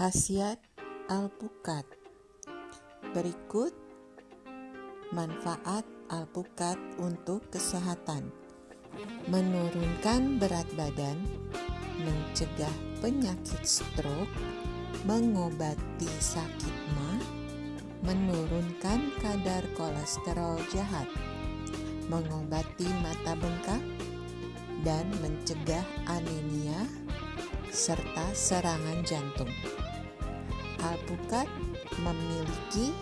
Khasiat alpukat. Berikut manfaat alpukat untuk kesehatan. Menurunkan berat badan, mencegah penyakit stroke, mengobati sakit ma, menurunkan kadar kolesterol jahat, mengobati mata bengkak, dan mencegah anemia serta serangan jantung. Alpukat memiliki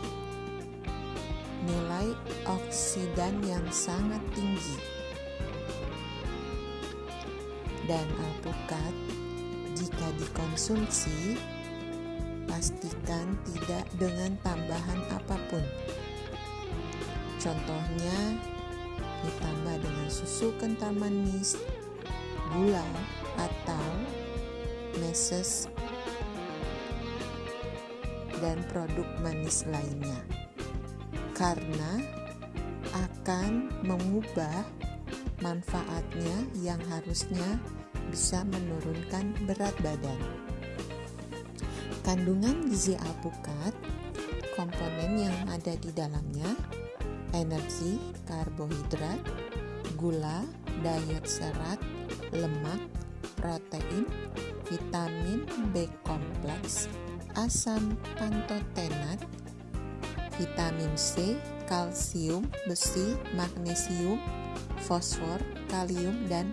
nilai oksidan yang sangat tinggi. Dan alpukat jika dikonsumsi pastikan tidak dengan tambahan apa pun. Contohnya ditambah dengan susu kental manis gula atau meses dan produk manis lainnya karena akan mengubah manfaatnya yang harusnya bisa menurunkan berat badan. Kandungan gizi alpukat, komponen yang ada di dalamnya, energi, karbohidrat, gula, diet serat, lemak, protein, vitamin B kompleks, asam pantotenat, vitamin C, kalsium, besi, magnesium, fosfor, kalium, dan